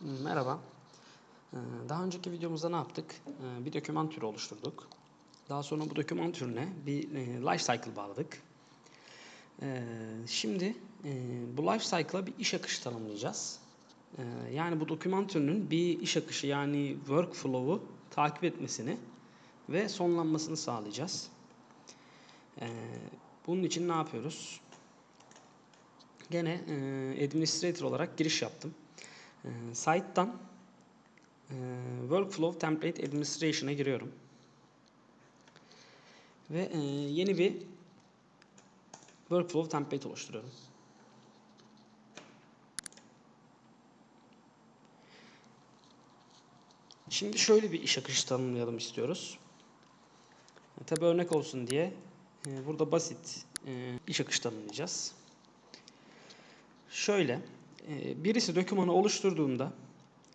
Merhaba. Ee, Daha önceki videomuzda ne yaptık? Ee, Bir doküman türü oluşturduk. Daha sonra bu doküman türüne bir e, life cycle bağladık. Ee, Şimdi e, bu life cycle'a bir iş akışı tanımlayacağız. Yani bu doküman türünün bir iş akışı yani workflow'u takip etmesini ve sonlanmasını sağlayacağız. Bunun için ne yapıyoruz? Gene e, administrator olarak giriş yaptım. E, site'dan Workflow Template Administration'a giriyorum. Ve e, yeni bir Workflow Template oluşturuyorum. Şimdi şöyle bir iş akışı tanımlayalım istiyoruz. E, Tabi örnek olsun diye e, burada basit iş akışı tanımlayacağız. Şöyle, birisi dokümanı oluşturduğunda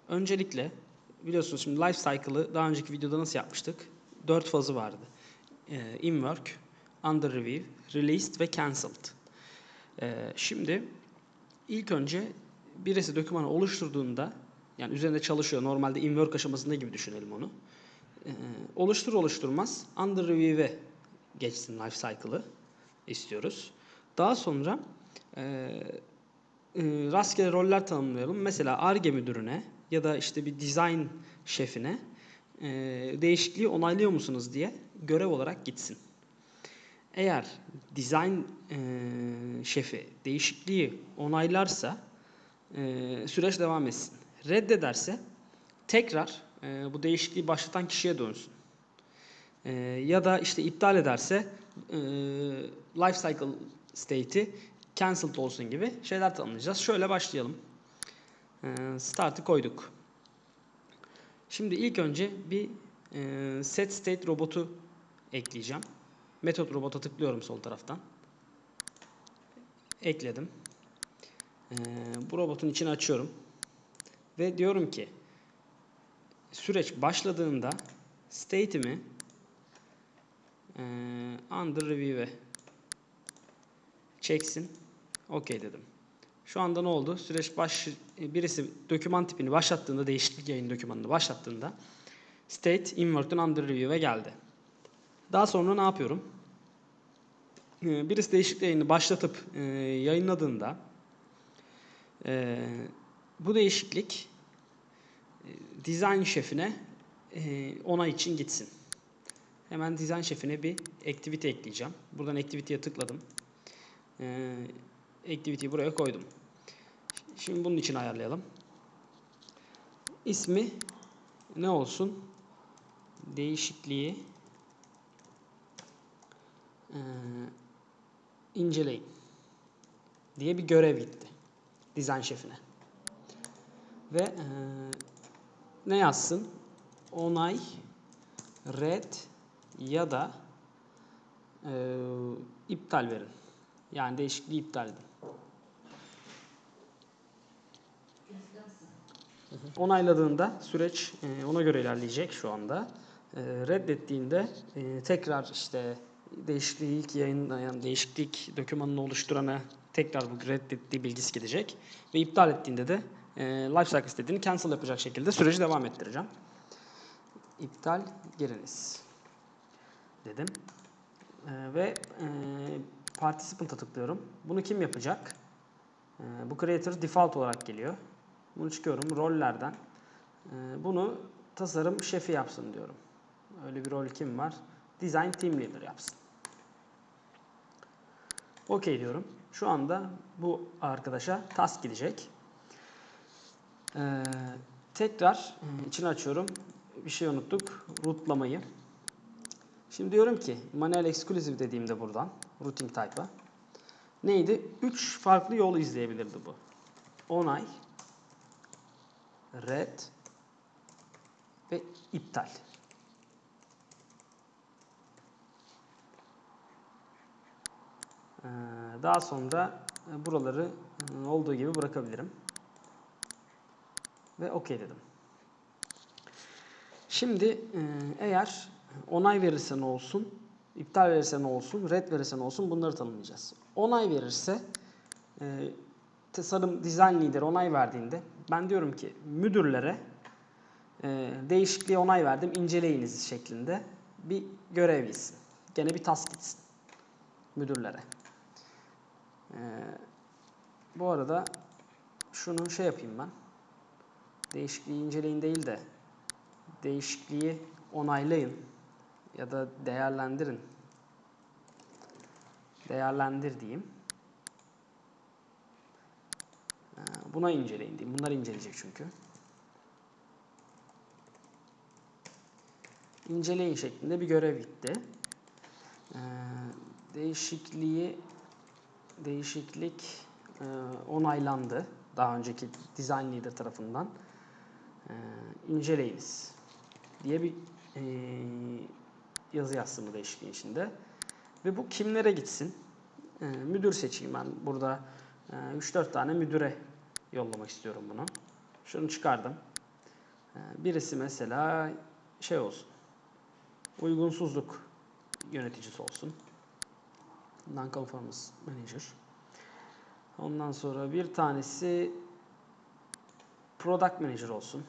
öncelikle biliyorsunuz şimdi life cycle'ı daha önceki videoda nasıl yapmıştık? Dört fazı vardı. E, in work, under review, released ve cancelled. E, Şimdi ilk önce birisi dokümanı oluşturduğunda yani üzerinde çalışıyor. Normalde in work aşamasında gibi düşünelim onu. E, Oluştur oluşturmaz under review'e geçsin life cycle'ı istiyoruz. Daha sonra e, e, rastgele roller tanımlayalım. Mesela ARGE müdürüne ya da işte bir design şefine e, değişikliği onaylıyor musunuz diye görev olarak gitsin. Eğer design e, şefi değişikliği onaylarsa e, süreç devam etsin. Reddederse tekrar e, bu değişikliği başlatan kişiye dönsün. Ya da işte iptal ederse e, life cycle state'i cancelled olsun gibi şeyler tanımlayacağız. Şöyle başlayalım. E, start'ı koyduk. Şimdi ilk önce bir e, set state robotu ekleyeceğim. Metot robota tıklıyorum sol taraftan. Ekledim. E, bu robotun içini açıyorum. Ve diyorum ki süreç başladığında state'imi e, under review'e çeksin. OK dedim. Şu anda ne oldu? Süreç baş birisi doküman tipini başlattığında değişiklik yayın dokümanını başlattığında state invert'ün under review'e geldi. Daha sonra ne yapıyorum? Ee, Birisi değişiklik yayını başlatıp e, yayınladığında e, bu değişiklik e, design şefine e, onay için gitsin. Hemen design şefine bir activity ekleyeceğim. Buradan activity'ye tıkladım. Ee, activity'yi buraya koydum. Şimdi bunun için ayarlayalım. İsmi ne olsun? Değişikliği ee, inceleyin diye bir görev gitti. Dizayn şefine. Ve ee, ne yazsın? Onay, red ya da ee, iptal verin. Yani değişikliği iptal edin. Onayladığında süreç e, ona göre ilerleyecek şu anda. E, reddettiğinde e, tekrar işte değişikliği ilk yayınlayan değişiklik dokümanını oluşturana tekrar bu reddettiği bilgisi gidecek. Ve iptal ettiğinde de e, lifecycle istediğini cancel yapacak şekilde süreci devam ettireceğim. İptal giriniz dedim. Ve e, participant'a tıklıyorum. Bunu kim yapacak? Bu creator default olarak geliyor. Bunu çıkıyorum rollerden. E, bunu tasarım şefi yapsın diyorum. Öyle bir rol kim var? Design team leader yapsın. OK diyorum. Şu anda bu arkadaşa task gidecek. E, tekrar e, içini açıyorum. Bir şey unuttuk. Rootlamayı. Şimdi diyorum ki manuel exclusive dediğimde buradan routing type'a neydi? 3 farklı yol izleyebilirdi bu. Onay, red ve iptal. Ee, Daha sonra e, buraları e, olduğu gibi bırakabilirim. Ve OK dedim. Şimdi e, eğer onay verirse ne olsun, iptal verirse ne olsun, red verirse ne olsun bunları tanımlayacağız. Onay verirse tasarım design leader onay verdiğinde ben diyorum ki müdürlere e, değişikliğe onay verdim inceleyiniz şeklinde bir görev gitsin. Gene bir task gitsin müdürlere. E, bu arada şunu şey yapayım ben. Değişikliği inceleyin değil de değişikliği onaylayın ya da değerlendirin. Değerlendir diyeyim. Ee, Buna inceleyin diyeyim. Bunlar inceleyecek çünkü. İnceleyin şeklinde bir görev gitti. Ee, Değişikliği değişiklik e, onaylandı. Daha önceki design leader tarafından. Ee, inceleyiniz diye bir e, yazı yazsın bu değişikliğin içinde. Ve bu kimlere gitsin? Ee, müdür seçeyim ben. Burada e, 3-4 tane müdüre yollamak istiyorum bunu. Şunu çıkardım. Ee, birisi mesela şey olsun. Uygunsuzluk yöneticisi olsun. Non-conformance manager. Ondan sonra bir tanesi product manager olsun.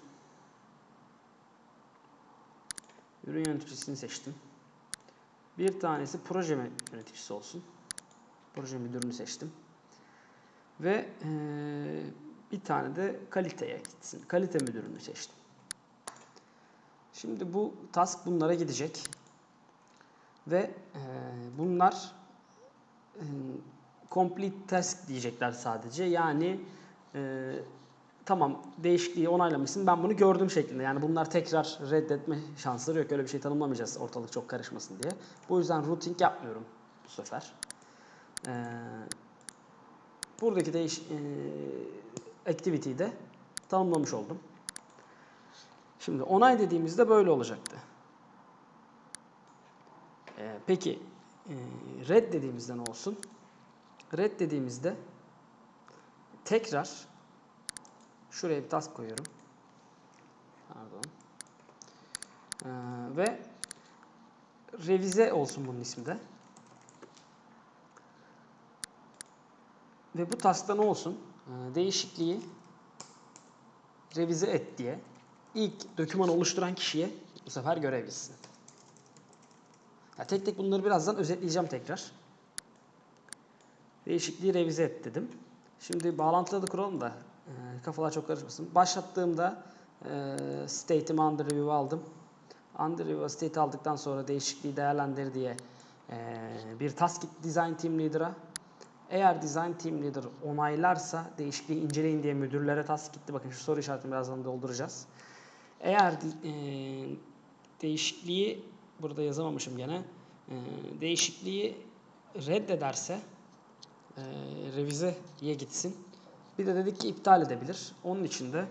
Ürün yöneticisini seçtim. Bir tanesi proje yöneticisi olsun. Proje müdürünü seçtim. Ve eee, bir tane de kaliteye gitsin. Kalite müdürünü seçtim. Şimdi bu task bunlara gidecek. Ve eee, bunlar eee, complete task diyecekler sadece. Yani eee, tamam değişikliği onaylamışsın ben bunu gördüm şeklinde. Yani bunlar tekrar reddetme şansları yok. Öyle bir şey tanımlamayacağız ortalık çok karışmasın diye. Bu yüzden routing yapmıyorum bu sefer. Buradaki değiş e, activity'yi de tanımlamış oldum. Şimdi onay dediğimizde böyle olacaktı. Ee, peki e, red dediğimizde ne olsun? Red dediğimizde tekrar Şuraya bir task koyuyorum. Pardon. Ee, ve revize olsun bunun ismi de. Ve bu taskta ne olsun? Ee, değişikliği revize et diye ilk dokümanı oluşturan kişiye bu sefer görev gitsin. Ya tek tek bunları birazdan özetleyeceğim tekrar. Değişikliği revize et dedim. Şimdi bağlantıları da kuralım da e, kafalar çok karışmasın. Başlattığımda e, state'imi under review aldım. Under review state aldıktan sonra değişikliği değerlendir diye e, bir task design team leader'a. Eğer design team leader onaylarsa değişikliği inceleyin diye müdürlere task gitti. Bakın şu soru işaretini birazdan dolduracağız. Eğer e, değişikliği burada yazamamışım gene. E, değişikliği reddederse e, revizeye gitsin. Bir de dedik ki iptal edebilir. Onun için de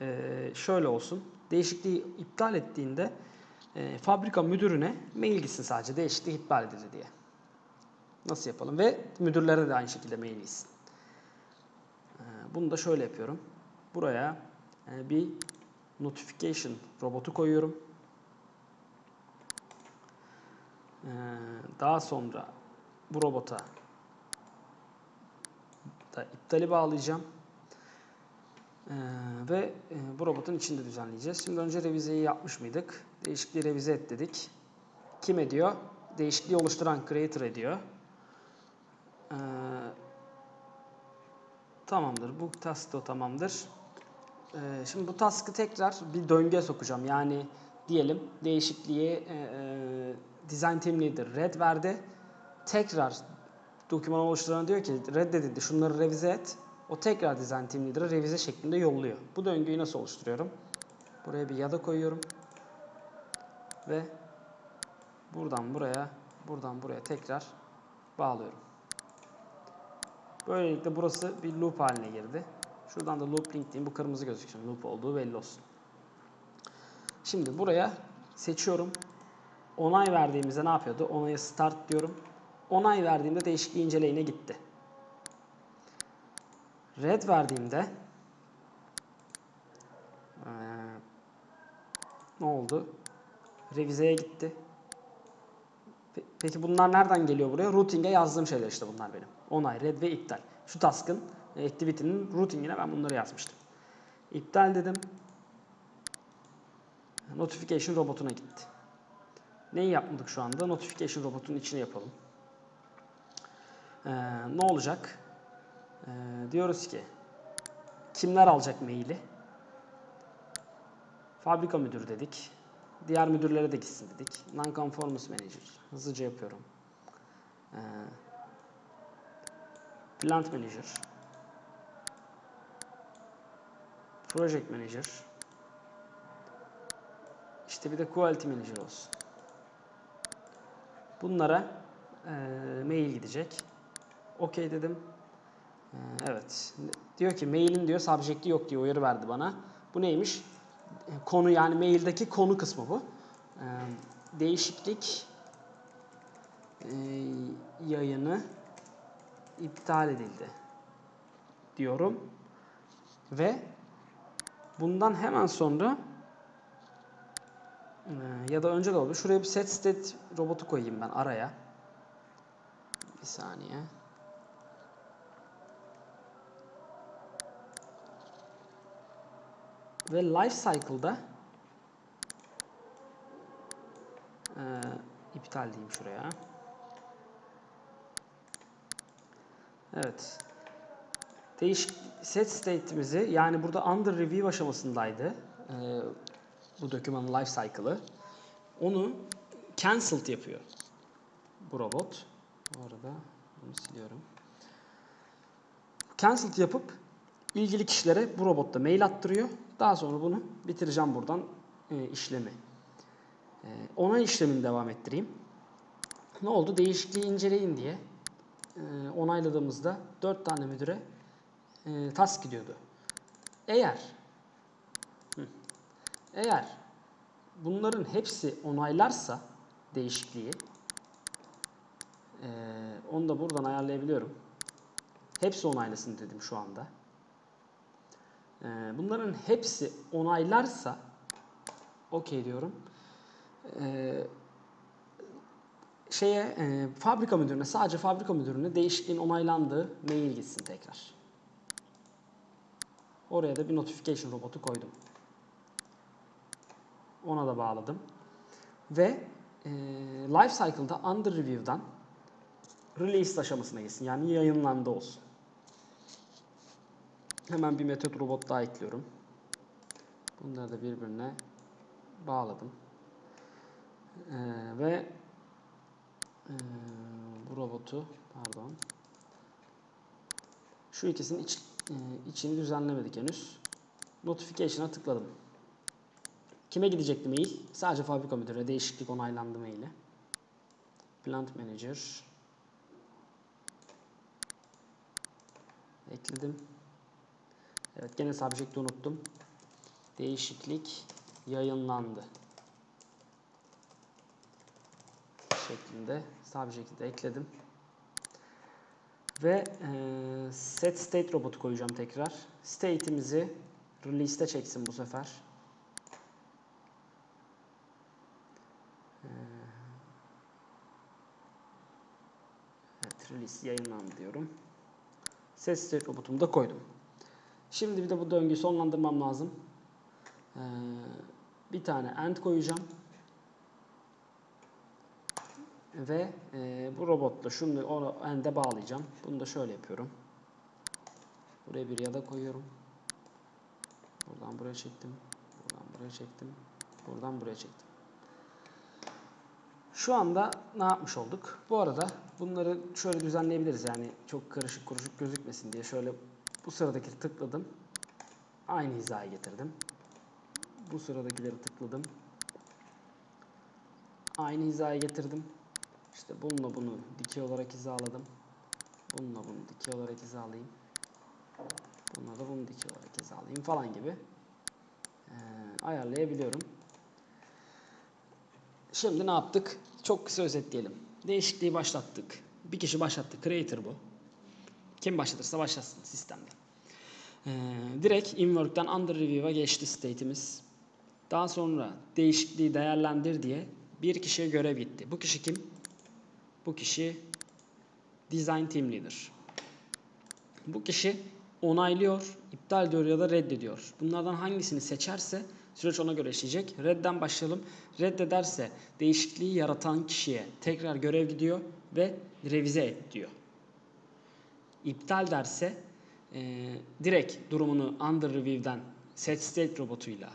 e, şöyle olsun. Değişikliği iptal ettiğinde e, fabrika müdürüne mail gitsin sadece değişikliği iptal edildi diye. Nasıl yapalım? Ve müdürlere de aynı şekilde mail gitsin. E, bunu da şöyle yapıyorum. Buraya e, bir notification robotu koyuyorum. E, daha sonra bu robota da iptali bağlayacağım. Ee, ve e, bu robotun içinde düzenleyeceğiz. Şimdi önce revizeyi yapmış mıydık? Değişikliği revize et dedik. Kim ediyor? Değişikliği oluşturan creator ediyor. Ee, tamamdır. Bu task da tamamdır. Ee, şimdi bu task'ı tekrar bir döngüye sokacağım. Yani diyelim değişikliği e, e, design team leader red verdi. Tekrar doküman oluşturan diyor ki reddedildi şunları revize et. O tekrar design team leader'a revize şeklinde yolluyor. Bu döngüyü nasıl oluşturuyorum? Buraya bir yada koyuyorum. Ve buradan buraya, buradan buraya tekrar bağlıyorum. Böylelikle burası bir loop haline girdi. Şuradan da loop link diyeyim. Bu kırmızı gözüksün. Loop olduğu belli olsun. Şimdi buraya seçiyorum. Onay verdiğimizde ne yapıyordu? Onaya start diyorum onay verdiğimde değişikliği inceleyine gitti. Red verdiğimde ee, ne oldu? Revizeye gitti. Peki bunlar nereden geliyor buraya? Routing'e yazdığım şeyler işte bunlar benim. Onay, red ve iptal. Şu task'ın activity'nin routing'ine ben bunları yazmıştım. İptal dedim. Notification robotuna gitti. Neyi yapmadık şu anda? Notification robotunun içine yapalım. Ee, ne olacak? Ee, diyoruz ki kimler alacak maili? Fabrika müdürü dedik. Diğer müdürlere de gitsin dedik. Non-conformance manager. Hızlıca yapıyorum. Ee, plant manager. Project manager. İşte bir de quality manager olsun. Bunlara e, mail gidecek. Okey dedim. E, evet. Diyor ki mailin diyor subject'i yok diye uyarı verdi bana. Bu neymiş? Konu yani maildeki konu kısmı bu. E, değişiklik e, yayını iptal edildi diyorum. Ve bundan hemen sonra ee, ya da önce de olabilir. Şuraya bir set state robotu koyayım ben araya. Bir saniye. Ve life cycle'da ee, iptal diyeyim şuraya. Evet. Değişik set state'imizi yani burada under review aşamasındaydı. Ee, bu dokümanın life cycle'ı. Onu cancelled yapıyor bu robot. Bu arada bunu siliyorum. Cancelled yapıp ilgili kişilere bu robotta mail attırıyor. Daha sonra bunu bitireceğim buradan e, işlemi. E, onay işlemini devam ettireyim. Ne oldu? Değişikliği inceleyin diye e, onayladığımızda 4 tane müdüre e, task gidiyordu. Eğer eğer bunların hepsi onaylarsa değişikliği e, onu da buradan ayarlayabiliyorum. Hepsi onaylasın dedim şu anda. E, bunların hepsi onaylarsa okey diyorum. E, şeye e, fabrika müdürüne sadece fabrika müdürüne değişikliğin onaylandığı mail gitsin tekrar. Oraya da bir notification robotu koydum. Ona da bağladım. Ve e, life cycle'da under review'dan release aşamasına gitsin. Yani yayınlandı olsun. Hemen bir metot robot daha ekliyorum. Bunları da birbirine bağladım. Ee, ve e, bu robotu pardon şu ikisinin iç, e, içini düzenlemedik henüz. Notification'a tıkladım. Kime gidecekti mail? Sadece fabrika müdürü. Değişiklik onaylandı maili. Plant Manager. Ekledim. Evet gene subject'i unuttum. Değişiklik yayınlandı. Şeklinde subject'i de ekledim. Ve e, set state robotu koyacağım tekrar. State'imizi release'te çeksin bu sefer. Evet, release yayınlandı diyorum. Set state robotumu da koydum. Şimdi bir de bu döngüyü sonlandırmam lazım. Ee, bir tane end koyacağım. Ve e, bu robotla şunu o end'e bağlayacağım. Bunu da şöyle yapıyorum. Buraya bir ya da koyuyorum. Buradan buraya çektim. Buradan buraya çektim. Buradan buraya çektim. Şu anda ne yapmış olduk? Bu arada bunları şöyle düzenleyebiliriz. Yani çok karışık kuruşuk gözükmesin diye şöyle bu sıradaki tıkladım. Aynı hizaya getirdim. Bu sıradakileri tıkladım. Aynı hizaya getirdim. İşte bununla bunu dikey olarak hizaladım. Bununla bunu dikey olarak hizalayayım. Bununla da bunu dikey olarak hizalayayım falan gibi ee, ayarlayabiliyorum. Şimdi ne yaptık? Çok kısa özetleyelim. Değişikliği başlattık. Bir kişi başlattı. Creator bu. Kim başlatırsa başlasın sistemde. Ee, direkt inwork'ten under review'a geçti state'imiz. Daha sonra değişikliği değerlendir diye bir kişiye görev gitti. Bu kişi kim? Bu kişi Design Team Leader. Bu kişi onaylıyor, iptal ediyor ya da reddediyor. Bunlardan hangisini seçerse süreç ona göre işleyecek. Redden başlayalım. Reddederse değişikliği yaratan kişiye tekrar görev gidiyor ve revize et diyor. İptal derse e, direkt durumunu under review'den set state robotuyla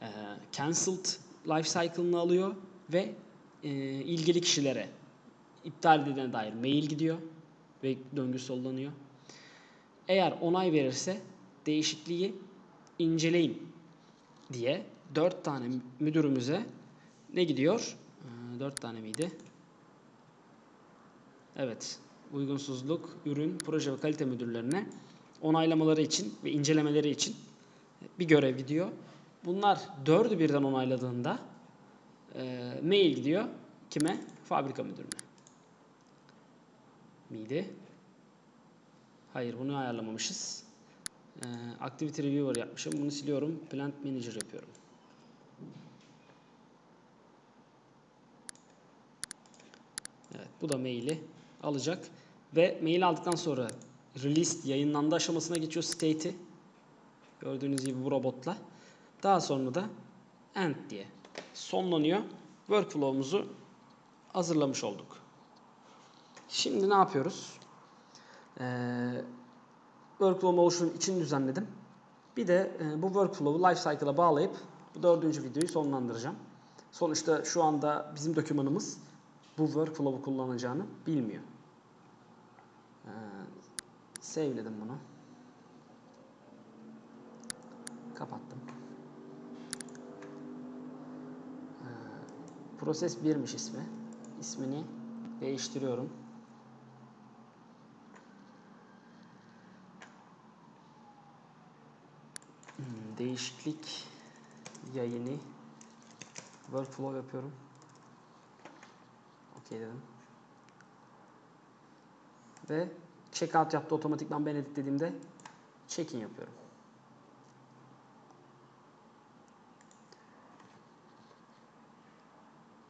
e, cancelled life cycle'ını alıyor ve e, ilgili kişilere iptal edildiğine dair mail gidiyor ve döngü sollanıyor. Eğer onay verirse değişikliği inceleyin diye dört tane müdürümüze ne gidiyor? Ee, Dört tane miydi? Evet. Uygunsuzluk, ürün, proje ve kalite müdürlerine onaylamaları için ve incelemeleri için bir görev gidiyor. Bunlar dördü birden onayladığında e, mail gidiyor. Kime? Fabrika müdürüne. Miydi? Hayır bunu ayarlamamışız. Ee, Activity Reviewer yapmışım. Bunu siliyorum. Plant Manager yapıyorum. Evet bu da maili alacak. Ve mail aldıktan sonra release yayınlandı aşamasına geçiyor state'i. Gördüğünüz gibi bu robotla. Daha sonra da end diye sonlanıyor. Workflow'umuzu hazırlamış olduk. Şimdi ne yapıyoruz? Ee, workflow oluşum için düzenledim. Bir de e, bu workflow'u lifecycle'a bağlayıp bu dördüncü videoyu sonlandıracağım. Sonuçta şu anda bizim dokümanımız bu workflow'u kullanacağını bilmiyor. Ee, save'ledim bunu. Kapattım. Ee, Proses 1'miş ismi. İsmini değiştiriyorum. Hmm, değişiklik yayını workflow yapıyorum. Okey dedim. Ve checkout yaptı otomatikman ben editlediğimde check-in yapıyorum.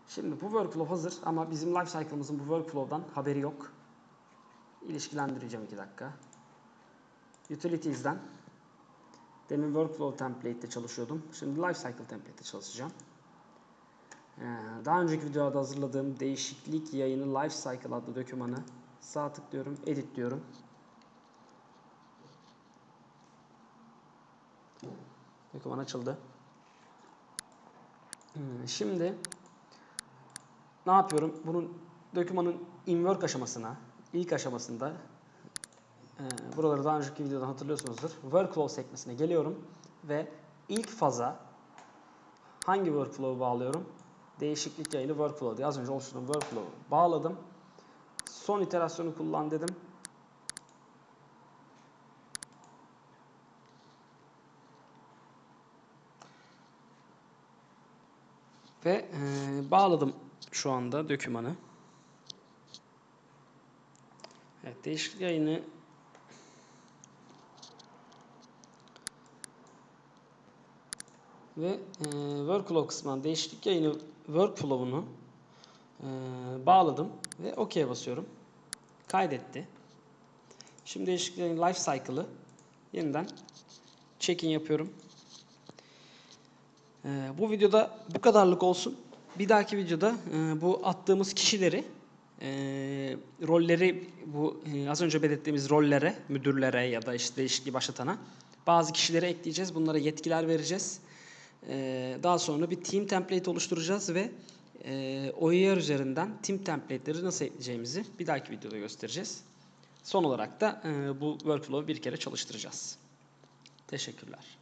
Şimdi bu workflow hazır ama bizim life cycle'ımızın bu workflow'dan haberi yok. İlişkilendireceğim 2 dakika. Utilities'den Demin workflow template'te çalışıyordum. Şimdi lifecycle template'te çalışacağım. Ee, Daha önceki videoda hazırladığım değişiklik yayını lifecycle adlı dokümanı sağ tıklıyorum, edit diyorum. Doküman açıldı. Hmm, Şimdi ne yapıyorum? Bunun dokümanın in-work aşamasına, ilk aşamasında ee, buraları daha önceki videodan hatırlıyorsunuzdur. Workflow sekmesine geliyorum ve ilk faza hangi workflow'u bağlıyorum? Değişiklik yayını workflow diye az önce oluşturduğum workflow'u bağladım. Son iterasyonu kullan dedim. Ve e, bağladım şu anda dokümanı. Evet, değişiklik yayını ve e, workflow kısmından değişiklik yayını workflow'unu e, bağladım ve OK basıyorum. Kaydetti. Şimdi değişiklik yayını life cycle'ı yeniden check-in yapıyorum. E, bu videoda bu kadarlık olsun. Bir dahaki videoda e, bu attığımız kişileri e, rolleri bu e, az önce belirttiğimiz rollere, müdürlere ya da işte değişikliği başlatana bazı kişileri ekleyeceğiz. Bunlara yetkiler vereceğiz. Ee, daha sonra bir team template oluşturacağız ve e, OER üzerinden team template'leri nasıl ekleyeceğimizi bir dahaki videoda göstereceğiz. Son olarak da e, bu workflow'u bir kere çalıştıracağız. Teşekkürler.